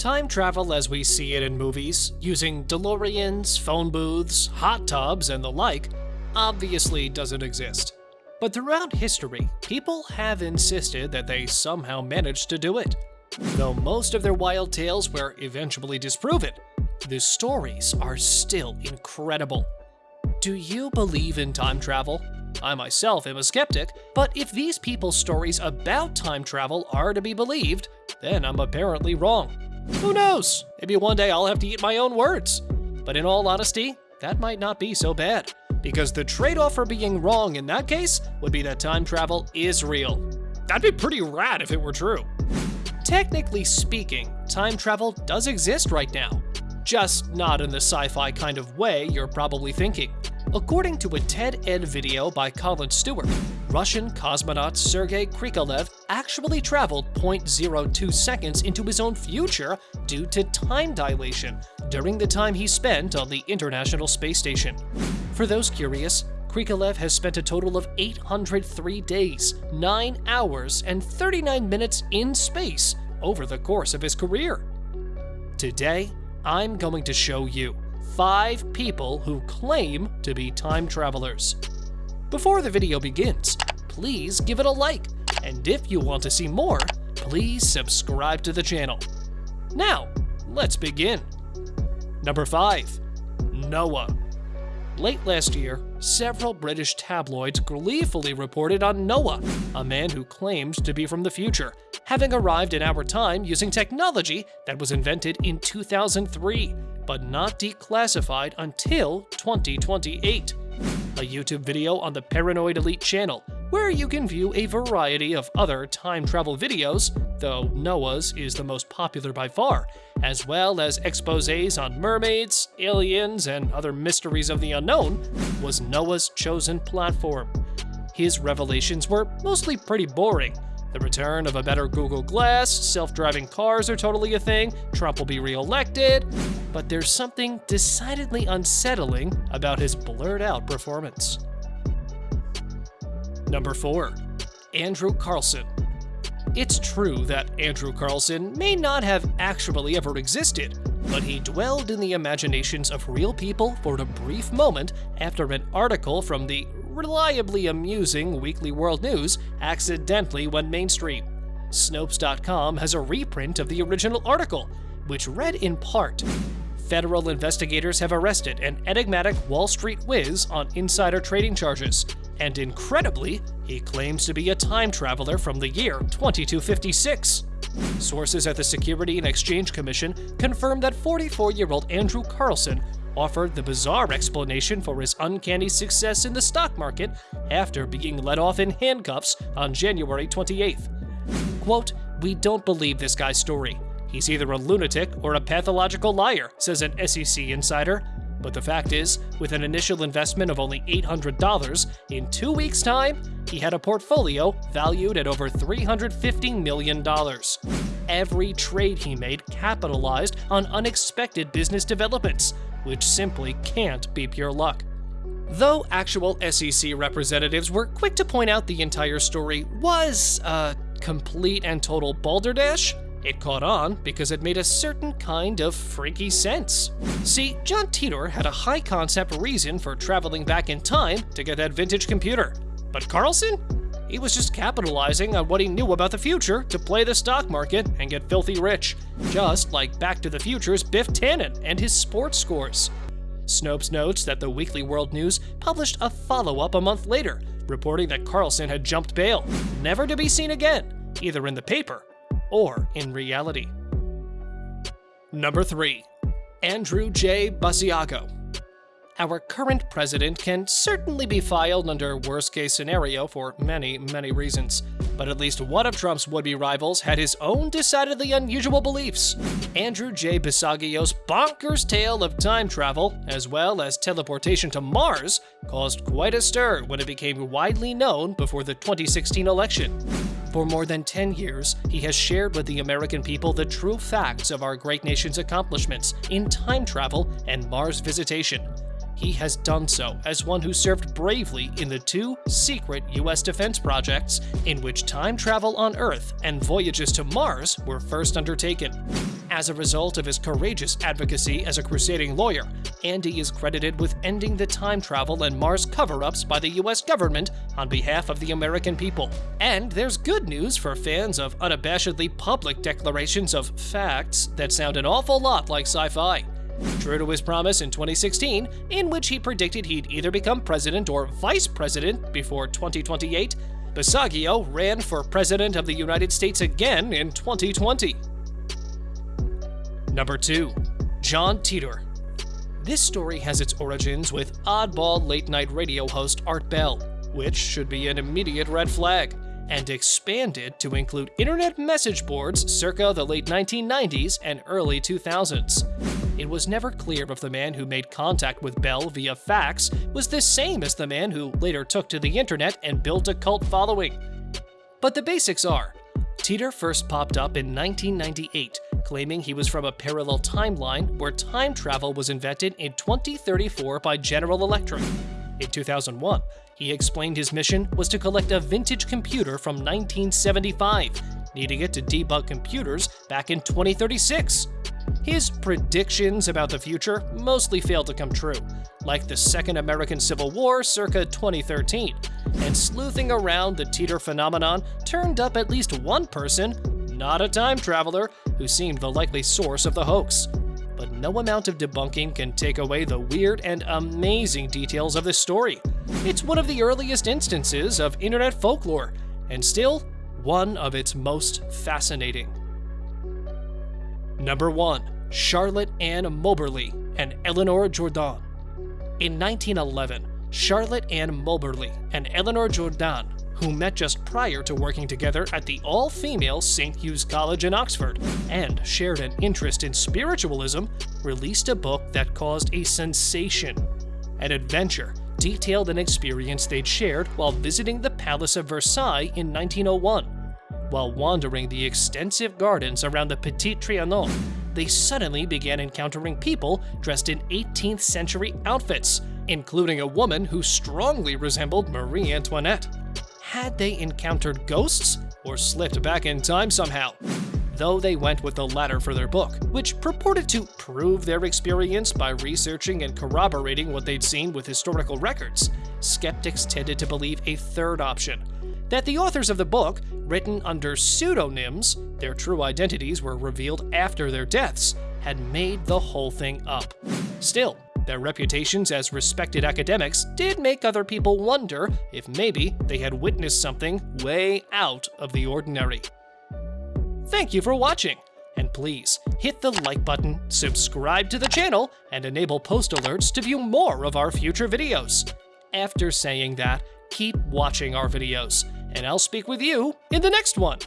Time travel as we see it in movies, using DeLoreans, phone booths, hot tubs, and the like, obviously doesn't exist. But throughout history, people have insisted that they somehow managed to do it. Though most of their wild tales were eventually disproven, the stories are still incredible. Do you believe in time travel? I myself am a skeptic, but if these people's stories about time travel are to be believed, then I'm apparently wrong. Who knows? Maybe one day I'll have to eat my own words. But in all honesty, that might not be so bad, because the trade-off for being wrong in that case would be that time travel is real. That'd be pretty rad if it were true. Technically speaking, time travel does exist right now, just not in the sci-fi kind of way you're probably thinking. According to a TED Ed video by Colin Stuart, Russian cosmonaut Sergei Krikalev actually traveled 0.02 seconds into his own future due to time dilation during the time he spent on the International Space Station. For those curious, Krikalev has spent a total of 803 days, 9 hours, and 39 minutes in space over the course of his career. Today, I'm going to show you five people who claim to be time travelers. Before the video begins, please give it a like, and if you want to see more, please subscribe to the channel. Now, let's begin. Number 5. Noah. Late last year, several British tabloids gleefully reported on Noah, a man who claimed to be from the future, having arrived in our time using technology that was invented in 2003 but not declassified until 2028. A YouTube video on the Paranoid Elite channel, where you can view a variety of other time travel videos, though Noah's is the most popular by far, as well as exposés on mermaids, aliens, and other mysteries of the unknown, was Noah's chosen platform. His revelations were mostly pretty boring, the return of a better Google Glass, self-driving cars are totally a thing, Trump will be re-elected, but there's something decidedly unsettling about his blurred out performance. Number 4. Andrew Carlson It's true that Andrew Carlson may not have actually ever existed, but he dwelled in the imaginations of real people for a brief moment after an article from the reliably amusing Weekly World News accidentally went mainstream. Snopes.com has a reprint of the original article, which read in part Federal investigators have arrested an enigmatic Wall Street whiz on insider trading charges, and incredibly, he claims to be a time traveler from the year 2256. Sources at the Security and Exchange Commission confirmed that 44 year old Andrew Carlson offered the bizarre explanation for his uncanny success in the stock market after being let off in handcuffs on January 28th. Quote, We don't believe this guy's story. He's either a lunatic or a pathological liar, says an SEC insider. But the fact is, with an initial investment of only $800, in two weeks' time, he had a portfolio valued at over $350 million. Every trade he made capitalized on unexpected business developments, which simply can't be pure luck. Though actual SEC representatives were quick to point out the entire story was a complete and total balderdash, it caught on because it made a certain kind of freaky sense. See, John Titor had a high concept reason for traveling back in time to get that vintage computer. But Carlson? He was just capitalizing on what he knew about the future to play the stock market and get filthy rich, just like Back to the Future's Biff Tannen and his sports scores. Snopes notes that the Weekly World News published a follow-up a month later, reporting that Carlson had jumped bail, never to be seen again, either in the paper or in reality. Number 3. Andrew J. Basiago our current president can certainly be filed under worst case scenario for many, many reasons. But at least one of Trump's would-be rivals had his own decidedly unusual beliefs. Andrew J. Basiago's bonkers tale of time travel, as well as teleportation to Mars, caused quite a stir when it became widely known before the 2016 election. For more than 10 years, he has shared with the American people the true facts of our great nation's accomplishments in time travel and Mars visitation. He has done so as one who served bravely in the two secret US defense projects in which time travel on Earth and voyages to Mars were first undertaken. As a result of his courageous advocacy as a crusading lawyer, Andy is credited with ending the time travel and Mars cover ups by the US government on behalf of the American people. And there's good news for fans of unabashedly public declarations of facts that sound an awful lot like sci fi. True to his promise in 2016, in which he predicted he'd either become president or vice president before 2028, Basiago ran for president of the United States again in 2020. Number 2. John Titor. This story has its origins with oddball late night radio host Art Bell, which should be an immediate red flag and expanded to include internet message boards circa the late 1990s and early 2000s. It was never clear if the man who made contact with Bell via fax was the same as the man who later took to the internet and built a cult following. But the basics are Titor first popped up in 1998, claiming he was from a parallel timeline where time travel was invented in 2034 by General Electric. In 2001, he explained his mission was to collect a vintage computer from 1975, needing it to debug computers back in 2036. His predictions about the future mostly failed to come true, like the Second American Civil War circa 2013, and sleuthing around the Titor phenomenon turned up at least one person, not a time traveler, who seemed the likely source of the hoax but no amount of debunking can take away the weird and amazing details of this story. It's one of the earliest instances of internet folklore, and still one of its most fascinating. Number 1. Charlotte Ann Moberly and Eleanor Jourdan. In 1911, Charlotte Ann Moberly and Eleanor Jourdan who met just prior to working together at the all female St. Hugh's College in Oxford and shared an interest in spiritualism, released a book that caused a sensation. An adventure detailed an experience they'd shared while visiting the Palace of Versailles in 1901. While wandering the extensive gardens around the Petit Trianon, they suddenly began encountering people dressed in 18th century outfits, including a woman who strongly resembled Marie Antoinette had they encountered ghosts or slipped back in time somehow? Though they went with the latter for their book, which purported to prove their experience by researching and corroborating what they'd seen with historical records, skeptics tended to believe a third option that the authors of the book, written under pseudonyms, their true identities were revealed after their deaths, had made the whole thing up. Still, their reputations as respected academics did make other people wonder if maybe they had witnessed something way out of the ordinary. Thank you for watching, and please hit the like button, subscribe to the channel, and enable post alerts to view more of our future videos. After saying that, keep watching our videos, and I'll speak with you in the next one.